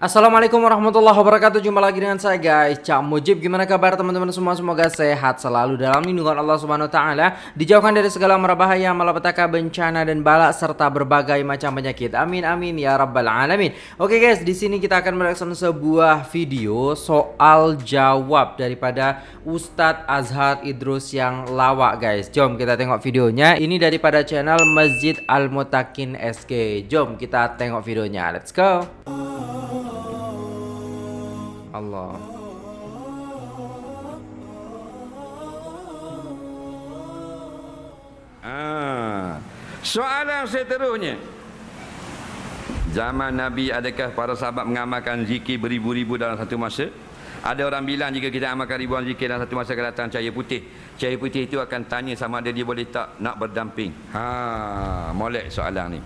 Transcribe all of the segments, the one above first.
Assalamualaikum warahmatullahi wabarakatuh. Jumpa lagi dengan saya guys. Cak Mujib Gimana kabar teman-teman semua? Semoga sehat selalu Dalam lindungan Allah subhanahu wa ta'ala. Dijauhkan dari segala merabahaya Malapetaka bencana dan balak Serta berbagai macam penyakit. Amin amin ya rabbal alamin. Oke guys di sini kita akan mereaction sebuah video Soal jawab Daripada Ustadz Azhar Idrus yang lawak guys. Jom kita tengok videonya. Ini daripada channel Masjid Al-Mutakin SK Jom kita tengok videonya. Let's go Allah. Ah. Soalan seterusnya. Zaman Nabi adakah para sahabat mengamalkan zikir beribu-ribu dalam satu masa? Ada orang bilang jika kita amalkan ribuan zikir dalam satu masa akan datang cahaya putih. Cahaya putih itu akan tanya sama ada dia boleh tak nak berdamping. Ha, molek soalan ni.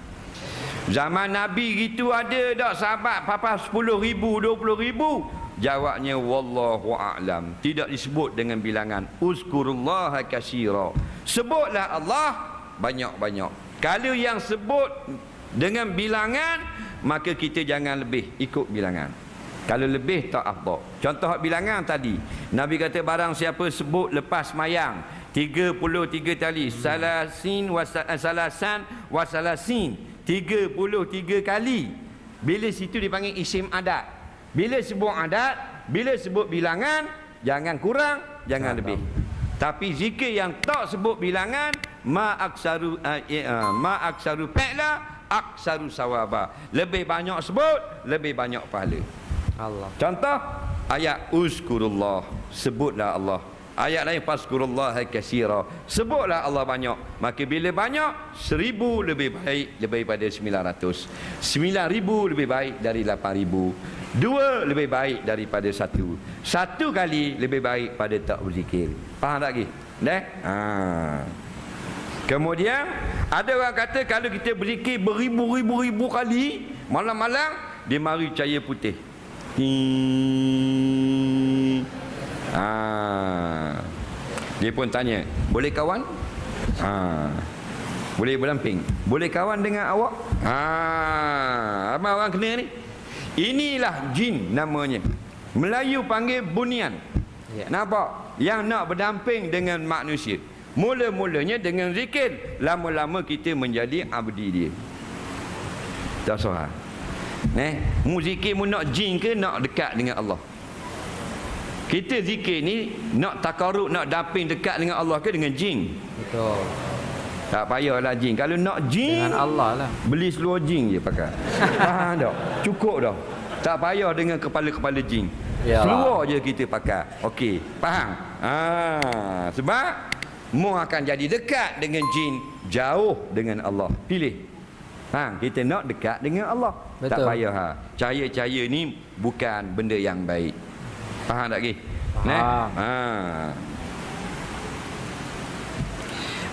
Zaman Nabi gitu ada tak sahabat papa 10 ribu, 20 ribu. Jawabnya wallahu a'lam. Tidak disebut dengan bilangan uzkurullaha katsira. Sebutlah Allah banyak-banyak. Kalau yang sebut dengan bilangan maka kita jangan lebih ikut bilangan. Kalau lebih tak apa. Contoh bilangan tadi. Nabi kata barang siapa sebut lepas mayang 33 kali salasin wasalasan wasalasin 33 kali. Bila situ dipanggil isim adat. Bila sebut adat, bila sebut bilangan, jangan kurang, jangan lebih. Tapi zikir yang tak sebut bilangan, ma aksaru uh, uh, ma aksaru fa'la aksaru sawaba. Lebih banyak sebut, lebih banyak pahala. Allah. Contoh ayat uzkurullah, sebutlah Allah. Ayat lain faskurullah katsira. Sebutlah Allah banyak. Maka bila banyak, seribu lebih baik daripada sembilan ratus. Sembilan ribu lebih baik dari lapan ribu. Dua lebih baik daripada satu. Satu kali lebih baik pada tak berzikir. Faham tak lagi? Dah? Ha. Kemudian ada orang kata kalau kita berzikir beribu-ribu-ribu kali malam-malam dia mari cahaya putih. Ha. Dia pun tanya, boleh kawan? Ha. Boleh berdamping? Boleh kawan dengan awak? Ha. Apa orang kena ni? Inilah jin namanya. Melayu panggil bunian. Ya. Nampak? Yang nak berdamping dengan manusia. Mula-mulanya dengan zikir. Lama-lama kita menjadi abdi dia. Tak soal. Eh, mu zikir mu nak jin ke nak dekat dengan Allah? Kita zikir ni nak takaruk, nak damping dekat dengan Allah ke dengan jin? Betul. Tak payahlah jin. Kalau nak jin dengan Allah lah. Beli seluar jin je pakai. Faham tak? Cukup dah. Tak payah dengan kepala-kepala jin. Yalah. Seluar je kita pakai. Okey, faham? Ha, sebab mu akan jadi dekat dengan jin, jauh dengan Allah. Pilih. Ha, kita nak dekat dengan Allah. Betul. Tak payah ha. Cahaya-cahaya ni bukan benda yang baik. Faham tak lagi? Faham. Ha.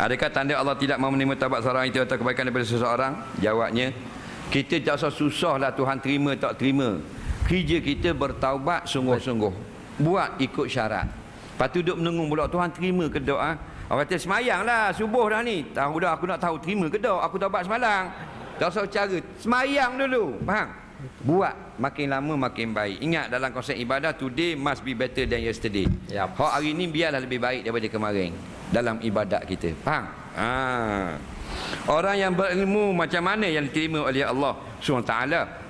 Adakah tanda Allah tidak mahu menerima tabat seorang itu atau kebaikan daripada seseorang? Jawabnya, kita tak usah susahlah Tuhan terima tak terima. Kerja kita bertaubat sungguh-sungguh. Buat ikut syarat. Lepas tu duduk menunggu pula Tuhan terima ke doa? Orang kata semayang lah subuh dah ni. Tahu dah aku nak tahu terima ke doa. Aku taubat semalam. Tak usah cara. Semayang dulu. Faham? Buat makin lama makin baik. Ingat dalam konsep ibadah today must be better than yesterday. Yep. Hak hari ni biarlah lebih baik daripada kemarin dalam ibadat kita. Faham? Ha. Orang yang berilmu macam mana yang diterima oleh Allah SWT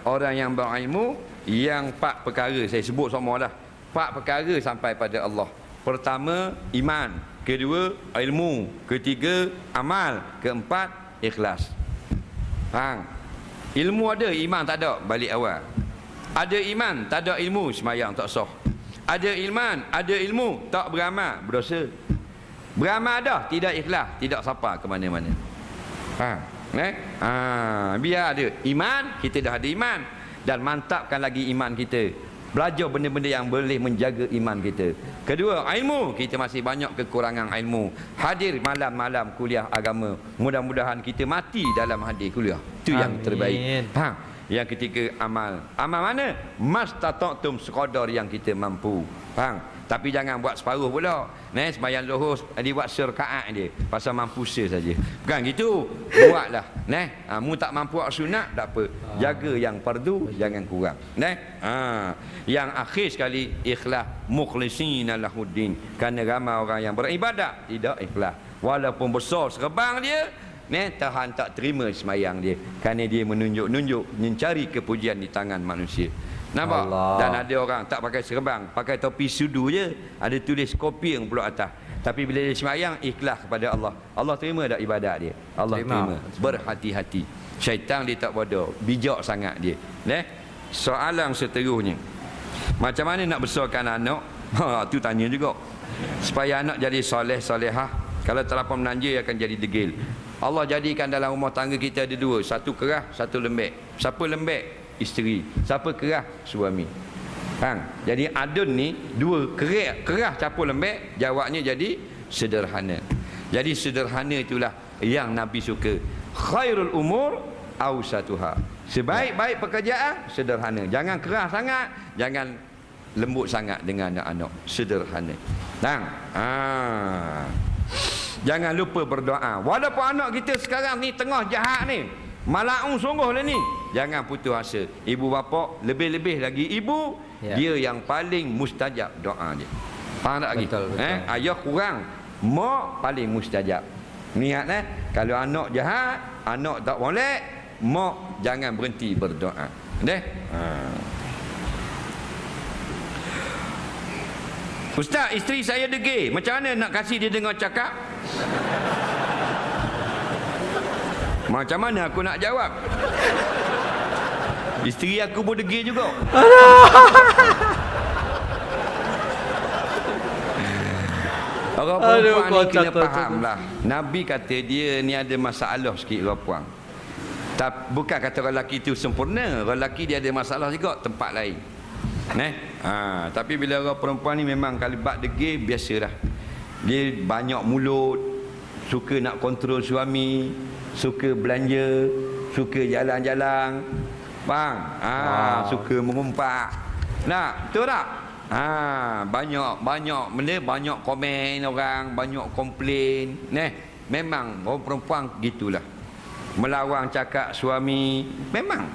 Orang yang berilmu Yang empat perkara Saya sebut semua dah Empat perkara sampai pada Allah Pertama Iman Kedua Ilmu Ketiga Amal Keempat Ikhlas Faham? Ilmu ada Iman tak ada. Balik awal. Ada iman Tak ada ilmu. Semayang tak sah. Ada iman Ada ilmu. Tak beramal Berdosa. Beramal dah Tidak ikhlas Tidak sapa ke mana-mana. Ha, eh? Ha, biar ada iman, kita dah ada iman. Dan mantapkan lagi iman kita. Belajar benda-benda yang boleh menjaga iman kita. Kedua, ilmu. Kita masih banyak kekurangan ilmu. Hadir malam-malam kuliah agama. Mudah-mudahan kita mati dalam hadir kuliah. Itu yang terbaik. Ha. Yang ketiga amal. Amal mana? Mastata'tum sekadar yang kita mampu. Faham? Tapi jangan buat separuh pula. Nah, sembahyang zuhur dia buat serkaat dia. Pasal mampu saja. Bukan gitu. Buatlah. Nah, ha, mu tak mampu buat sunat tak apa. Jaga yang fardu jangan kurang. Nah. Ha. Yang akhir sekali ikhlas mukhlisin lahuddin. Kerana ramai orang yang beribadat tidak ikhlas. Walaupun besar serebang dia, Ni tahan tak terima semayang dia kerana dia menunjuk-nunjuk mencari kepujian di tangan manusia. Nampak? Allah. Dan ada orang tak pakai serban, pakai topi sudu je, ada tulis kopi yang pula atas. Tapi bila dia semayang ikhlas kepada Allah. Allah terima tak ibadat dia? Allah terima. terima. Berhati-hati. Syaitan dia tak bodoh, bijak sangat dia. Neh. Soalan seterusnya. Macam mana nak besarkan anak? Ha, tu tanya juga. Supaya anak jadi soleh solehah. Kalau terlampau menanja akan jadi degil. Allah jadikan dalam rumah tangga kita ada dua. Satu kerah, satu lembek. Siapa lembek? Isteri. Siapa kerah? Suami. Faham? Jadi adun ni dua kerah, kerah capur lembek, jawabnya jadi sederhana. Jadi sederhana itulah yang Nabi suka. Khairul umur awsatuha. Sebaik-baik pekerjaan sederhana. Jangan kerah sangat, jangan lembut sangat dengan anak-anak. Sederhana. Tang. Ah. Jangan lupa berdoa. Walaupun anak kita sekarang ni tengah jahat ni. Malaung sungguh lah ni. Jangan putus asa. Ibu bapa lebih-lebih lagi ibu. Ya. Dia yang paling mustajab doa dia. Faham tak lagi? Betul, betul. Eh? Ayah kurang. Mak paling mustajab. Niat eh. Kalau anak jahat. Anak tak boleh. Mak jangan berhenti berdoa. Deh? Haa. Ustaz, isteri saya degil. Macam mana nak kasih dia dengar cakap? Macam mana aku nak jawab? Isteri aku pun degil juga. Orang perempuan ni kena faham lah. Nabi kata dia ni ada masalah sikit orang perempuan. Tak, bukan kata orang lelaki itu sempurna. Orang lelaki dia ada masalah juga tempat lain. Neh? Ha, tapi bila orang perempuan ni memang kalibat degil biasalah. Dia banyak mulut, suka nak kontrol suami, suka belanja, suka jalan-jalan. Bang, ha, wow. suka mengumpat. Nak, betul tak? Ha, banyak banyak benda banyak komen orang, banyak komplain. Neh, memang orang perempuan gitulah. Melawang cakap suami, memang.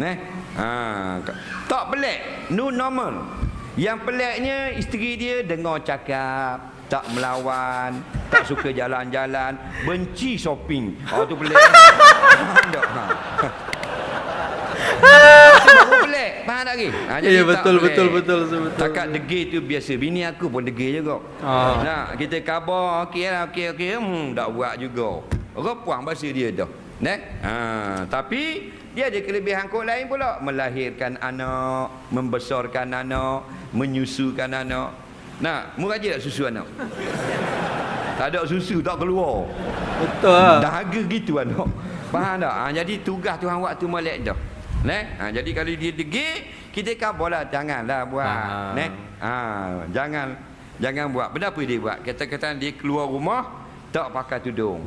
Neh, Ha, tak pelik, new normal. Yang peliknya isteri dia dengar cakap, tak melawan, tak suka jalan-jalan, benci shopping. Oh tu pelik. Tak. Ha. Baru pelik Faham tak lagi ha, Ya betul, betul betul betul Takat degil tu biasa Bini aku pun degil juga oh. Nah, Kita kabar Okey lah okey okey hmm, Tak buat juga Repuang bahasa dia dah Nek? Ha, Tapi dia ada kelebihan kod lain pula. Melahirkan anak, membesarkan anak, menyusukan anak. Nah, murah je tak susu anak? tak ada susu, tak keluar. Betul lah. Dahaga gitu anak. Faham tak? Ha, jadi tugas Tuhan waktu melek dah. Nek? Ha, jadi kalau dia degil, kita kabarlah. Janganlah buat. Ha. Ha, jangan jangan buat. Kenapa dia buat? Kata-kata dia keluar rumah, tak pakai tudung.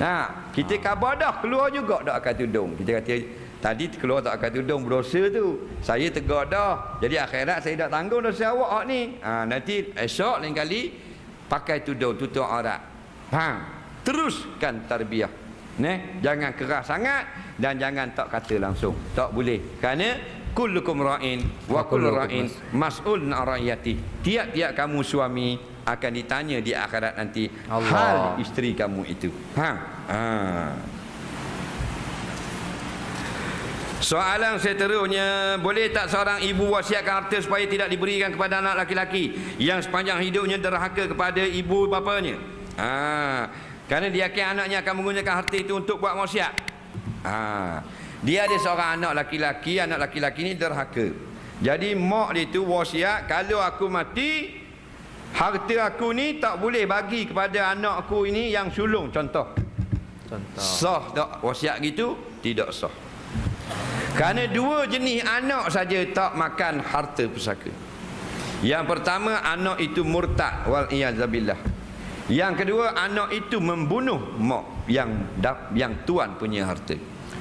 Ha, kita khabar dah keluar juga tak akan tudung. Kita kata tadi keluar tak akan tudung berdosa tu. Saya tegar dah. Jadi akhirat saya dah tanggung dosa awak ni. Ha, nanti esok lain kali pakai tudung tutup aurat. Ha, teruskan tarbiyah. Ne, jangan keras sangat dan jangan tak kata langsung. Tak boleh. Kerana kullukum ra'in wa kullu ra'in mas'ul an ra'iyati. Tiap-tiap kamu suami akan ditanya di akhirat nanti Allah. hal isteri kamu itu. Ha. ha. Soalan seterusnya, boleh tak seorang ibu wasiatkan harta supaya tidak diberikan kepada anak laki-laki yang sepanjang hidupnya derhaka kepada ibu bapanya? Ha. Kerana dia yakin anaknya akan menggunakan harta itu untuk buat wasiat. Ha. Dia ada seorang anak laki-laki, anak laki-laki ini derhaka. Jadi mak dia itu wasiat kalau aku mati Harta aku ni tak boleh bagi kepada anak aku ini yang sulung contoh. Contoh. Sah tak wasiat gitu? Tidak sah. Kerana dua jenis anak saja tak makan harta pusaka. Yang pertama anak itu murtad wal iyazabillah. Yang kedua anak itu membunuh mak. yang yang tuan punya harta.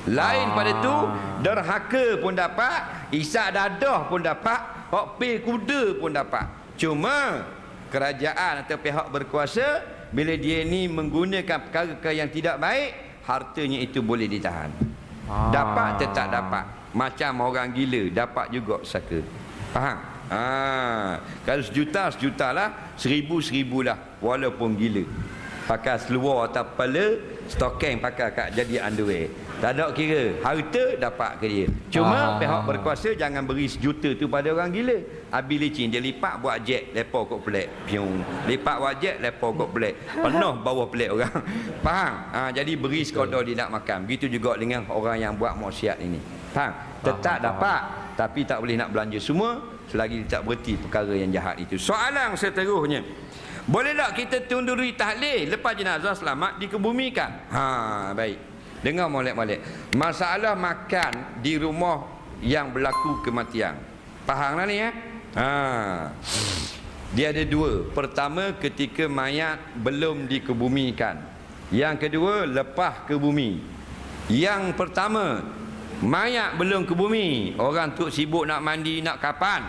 Lain Ah. pada tu derhaka pun dapat, isak dadah pun dapat, hak pi kuda pun dapat. Cuma kerajaan atau pihak berkuasa bila dia ni menggunakan perkara-perkara yang tidak baik, hartanya itu boleh ditahan. Ah. Dapat tetap dapat. Macam orang gila dapat juga saka. Faham? Ha, kalau sejuta sejuta lah, seribu seribu lah walaupun gila. Pakai seluar atau kepala, stokeng pakai kat jadi underwear. Tak ada kira, harta dapat ke dia. Cuma Ah. pihak berkuasa jangan beri sejuta tu pada orang gila. Abi licin dia lipat buat jet, lepas kot pelik. Piung. Lipat buat jet, lepas kot pelik. Penuh bawah pelik orang. Faham? Ha, jadi beri sekadar dia nak makan. Begitu juga dengan orang yang buat maksiat ini. Faham? Tetap Faham, dapat tapi tak boleh nak belanja semua selagi tak berhenti perkara yang jahat itu. Soalan seterusnya. Boleh tak kita tunduri tahlil lepas jenazah selamat dikebumikan? Ha, baik. Dengar molek-molek. Masalah makan di rumah yang berlaku kematian. Faham lah ni ya? Ha. Dia ada dua. Pertama ketika mayat belum dikebumikan. Yang kedua lepas ke bumi. Yang pertama mayat belum ke bumi. Orang tu sibuk nak mandi nak kapan.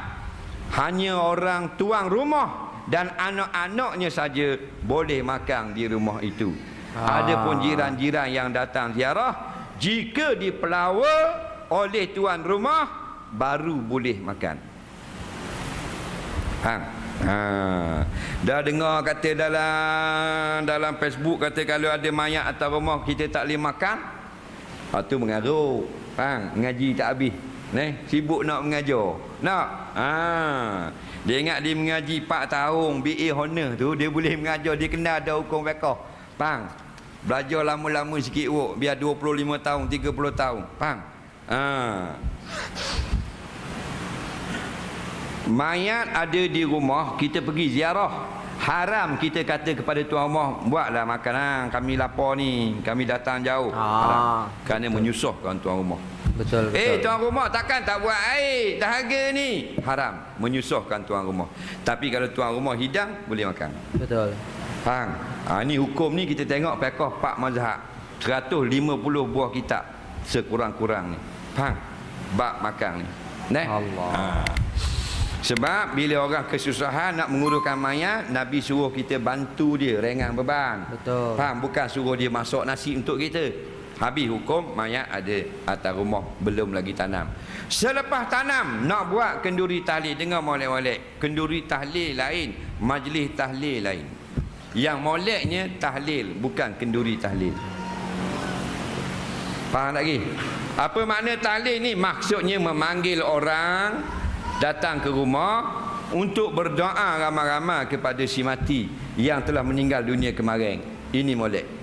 Hanya orang tuang rumah dan anak-anaknya saja boleh makan di rumah itu. Ah. Ada pun jiran-jiran yang datang ziarah jika dipelawa oleh tuan rumah baru boleh makan. Hang. Ha. Dah dengar kata dalam dalam Facebook kata kalau ada mayat atas rumah kita tak boleh makan. Ha tu mengarut. Hang, mengaji tak habis. Neh, sibuk nak mengajar. Nak. Ha. Dia ingat dia mengaji 4 tahun BA honor tu dia boleh mengajar dia kena ada hukum fiqh. Faham? Belajar lama-lama sikit wok biar 25 tahun, 30 tahun. Faham? Ha. Mayat ada di rumah, kita pergi ziarah. Haram kita kata kepada tuan rumah, buatlah makanan, kami lapar ni, kami datang jauh. Haram. Kerana menyusahkan tuan rumah. Betul betul. Eh tuan rumah takkan tak buat air dahaga ni. Haram, menyusahkan tuan rumah. Tapi kalau tuan rumah hidang boleh makan. Betul. Faham? Ha, ni hukum ni kita tengok pekoh Pak Mazhab. 150 buah kitab sekurang-kurang ni. Faham? Bab makan ni. Neh? Allah. Ha. Sebab bila orang kesusahan nak menguruskan mayat, Nabi suruh kita bantu dia ringan beban. Betul. Faham? Bukan suruh dia masak nasi untuk kita. Habis hukum mayat ada atas rumah belum lagi tanam. Selepas tanam nak buat kenduri tahlil dengar molek-molek. Kenduri tahlil lain, majlis tahlil lain. Yang moleknya tahlil bukan kenduri tahlil. Faham lagi? Apa makna tahlil ni? Maksudnya memanggil orang datang ke rumah untuk berdoa ramai-ramai kepada si mati yang telah meninggal dunia kemarin. Ini molek.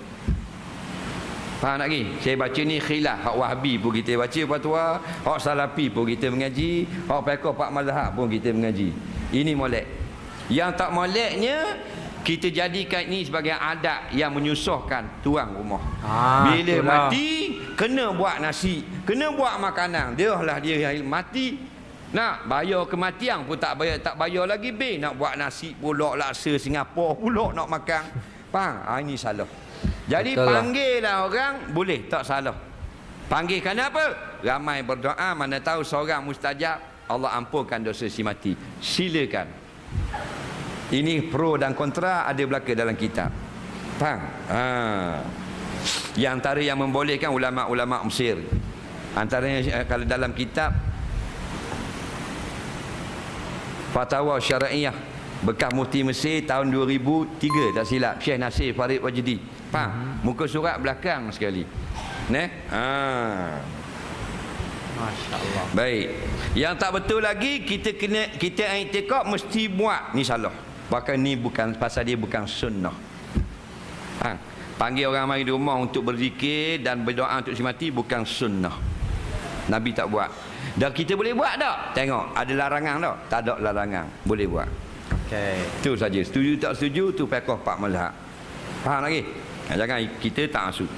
Faham tak lagi? Saya baca ni khilaf. Hak Wahabi pun kita baca fatwa. Hak Salafi pun kita mengaji. Hak Pekoh Pak Mazhab pun kita mengaji. Ini molek. Yang tak moleknya, kita jadikan ini sebagai adat yang menyusahkan tuan rumah. Ah, Bila itulah. mati, kena buat nasi. Kena buat makanan. Dia lah dia yang mati. Nak bayar kematian pun tak bayar tak bayar lagi be nak buat nasi pula laksa Singapura pula nak makan. Faham? Ha, ini salah. Jadi Betul lah. panggillah orang boleh tak salah. Panggil kenapa? Ramai berdoa mana tahu seorang mustajab Allah ampunkan dosa si mati. Silakan. Ini pro dan kontra ada belaka dalam kitab. Faham? Ha. Yang antara yang membolehkan ulama-ulama Mesir. Antaranya eh, kalau dalam kitab Fatwa Syariah bekas mufti Mesir tahun 2003 tak silap Syekh Nasir Farid Wajdi. Faham? Muka surat belakang sekali. Neh? Ha. Masya-Allah. Baik. Yang tak betul lagi kita kena kita i'tikad mesti buat ni salah. Bahkan ni bukan pasal dia bukan sunnah. Ha. Panggil orang mari di rumah untuk berzikir dan berdoa untuk si mati bukan sunnah. Nabi tak buat. Dan kita boleh buat tak? Tengok, ada larangan tak? Tak ada larangan. Boleh buat. Okey. Itu saja. Setuju tak setuju tu pekoh Pak Mazhab. Faham lagi? Jangan kita tak asuk.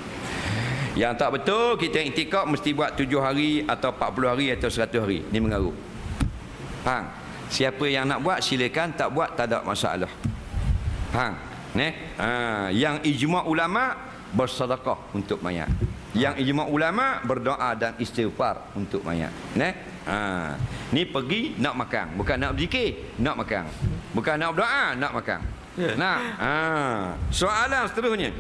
Yang tak betul kita iktikad mesti buat 7 hari atau 40 hari atau 100 hari. Ini mengarut. Faham? Siapa yang nak buat silakan, tak buat tak ada masalah. Faham? Neh? Ha, yang ijma' ulama bersedekah untuk mayat. Yang ijma ulama berdoa dan istighfar untuk mayat. Neh? Ha. Ni pergi nak makan, bukan nak berzikir, nak makan. Bukan nak berdoa, nak makan. Ya. Nah, ha. soalan seterusnya.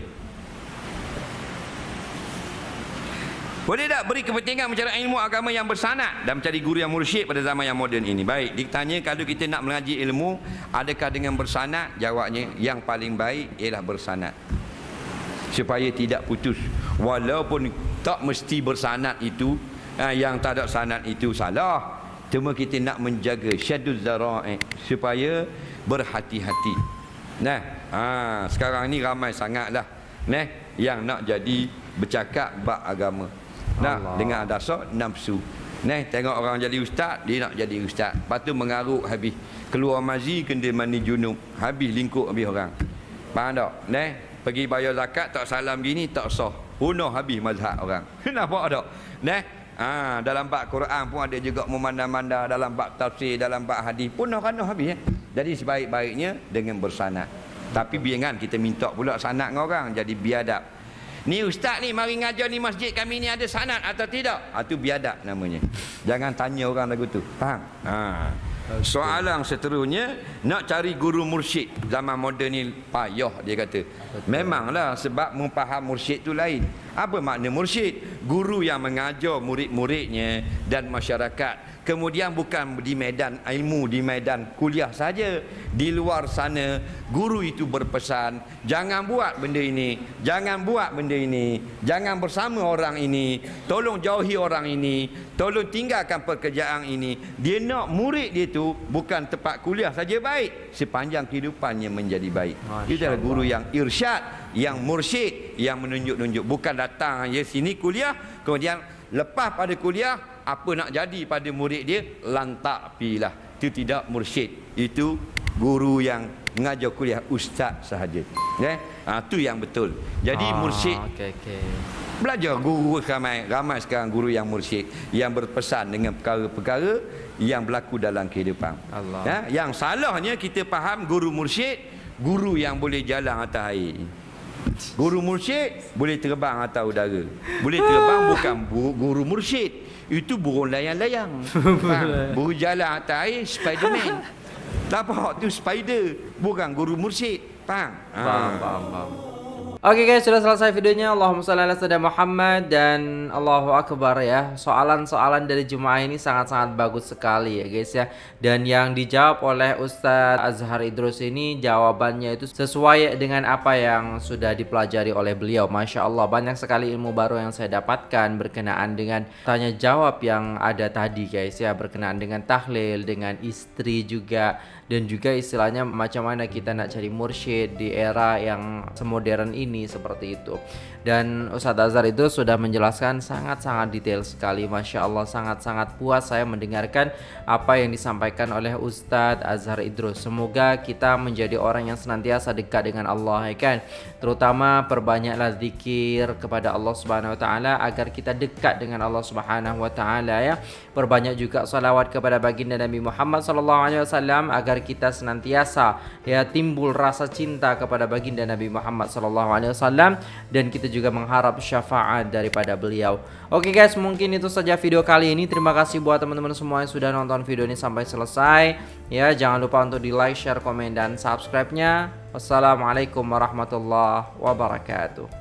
Boleh tak beri kepentingan mencari ilmu agama yang bersanad dan mencari guru yang mursyid pada zaman yang moden ini? Baik, ditanya kalau kita nak mengaji ilmu, adakah dengan bersanad? Jawabnya, yang paling baik ialah bersanad. Supaya tidak putus. Walaupun tak mesti bersanad itu, ha, yang tak ada sanad itu salah. Cuma kita nak menjaga syaduz zara'i supaya berhati-hati. Nah, ha, sekarang ni ramai sangatlah. Nah, yang nak jadi bercakap bab agama. Nah, Allah. dengan dasar nafsu. Nah, tengok orang jadi ustaz, dia nak jadi ustaz. Lepas tu mengaruk habis. Keluar mazi kena mandi junub. Habis lingkup habis orang. Faham tak? Nah, pergi bayar zakat tak salam gini tak sah. Punah habis mazhab orang. Nampak tak? Nah, Ha, dalam bab Quran pun ada juga memandang-mandang dalam bab tafsir, dalam bab hadis pun nak kena habis ya. Jadi sebaik-baiknya dengan bersanad. Tapi biarkan kita minta pula sanad dengan orang jadi biadab. Ni ustaz ni mari ngajar ni masjid kami ni ada sanad atau tidak? Ha tu biadab namanya. Jangan tanya orang lagu tu. Faham? Ha. Soalan seterusnya nak cari guru mursyid zaman moden ni payah dia kata. Memanglah sebab memfaham mursyid tu lain. Apa makna mursyid? Guru yang mengajar murid-muridnya dan masyarakat. Kemudian bukan di medan ilmu, di medan kuliah saja. Di luar sana, guru itu berpesan, jangan buat benda ini, jangan buat benda ini, jangan bersama orang ini, tolong jauhi orang ini, tolong tinggalkan pekerjaan ini. Dia nak murid dia tu bukan tempat kuliah saja baik, sepanjang kehidupannya menjadi baik. Masya Itu adalah guru yang irsyad, yang mursyid, yang menunjuk-nunjuk. Bukan datang je sini kuliah, kemudian lepas pada kuliah, apa nak jadi pada murid dia, lantak pilah. Itu tidak mursyid. Itu guru yang mengajar kuliah ustaz sahaja. Ya? Ha, itu yang betul. Jadi Ah, mursyid Okey okey. Belajar guru ramai ramai sekarang guru yang mursyid yang berpesan dengan perkara-perkara yang berlaku dalam kehidupan. Allah. Ya, yang salahnya kita faham guru mursyid guru yang boleh jalan atas air. Guru mursyid boleh terbang atas udara. Boleh terbang bukan bu- guru mursyid. Itu burung layang-layang. Burung jalan atas air Spiderman. Nampak tu spider bukan guru mursyid. Faham? Faham, Ha. faham, faham. Oke guys, sudah selesai videonya. Allahumma shalli ala sayyidina Muhammad dan Allahu akbar ya. Soalan-soalan dari jemaah ini sangat-sangat bagus sekali ya guys ya. Dan yang dijawab oleh Ustadz Azhar Idrus ini jawabannya itu sesuai dengan apa yang sudah dipelajari oleh beliau. Masya Allah banyak sekali ilmu baru yang saya dapatkan berkenaan dengan tanya jawab yang ada tadi guys ya. Berkenaan dengan tahlil, dengan istri juga dan juga istilahnya macam mana kita nak cari mursyid di era yang semodern ini seperti itu. Dan Ustadz Azhar itu sudah menjelaskan sangat-sangat detail sekali. Masya Allah sangat-sangat puas saya mendengarkan apa yang disampaikan oleh Ustadz Azhar Idrus. Semoga kita menjadi orang yang senantiasa dekat dengan Allah ya kan terutama perbanyaklah zikir kepada Allah Subhanahu Wa Taala agar kita dekat dengan Allah Subhanahu Wa Taala ya perbanyak juga salawat kepada baginda Nabi Muhammad sallallahu alaihi wasallam agar kita senantiasa ya timbul rasa cinta kepada baginda Nabi Muhammad sallallahu alaihi wasallam dan kita juga mengharap syafaat daripada beliau. Oke guys, mungkin itu saja video kali ini. Terima kasih buat teman-teman semua yang sudah nonton video ini sampai selesai. Ya, jangan lupa untuk di like, share, komen dan subscribe-nya. Wassalamualaikum warahmatullahi wabarakatuh.